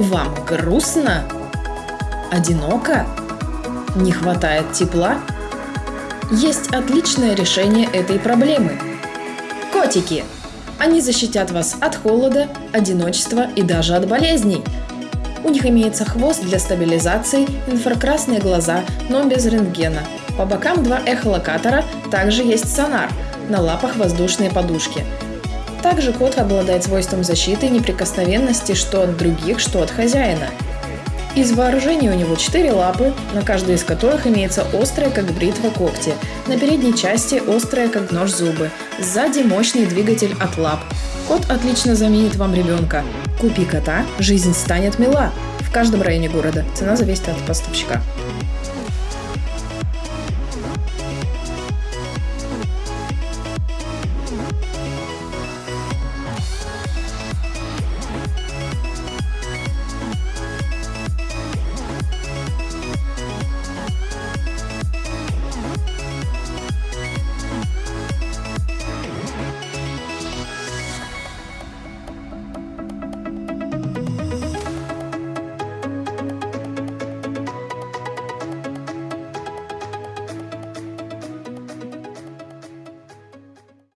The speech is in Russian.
Вам грустно? Одиноко? Не хватает тепла? Есть отличное решение этой проблемы. Котики! Они защитят вас от холода, одиночества и даже от болезней. У них имеется хвост для стабилизации, инфракрасные глаза, но без рентгена. По бокам два эхолокатора, также есть сонар, на лапах воздушные подушки. Также кот обладает свойством защиты и неприкосновенности что от других, что от хозяина. Из вооружения у него четыре лапы, на каждой из которых имеется острая, как бритва, когти. На передней части острая, как нож, зубы. Сзади мощный двигатель от лап. Кот отлично заменит вам ребенка. Купи кота, жизнь станет мила. В каждом районе города. Цена зависит от поставщика.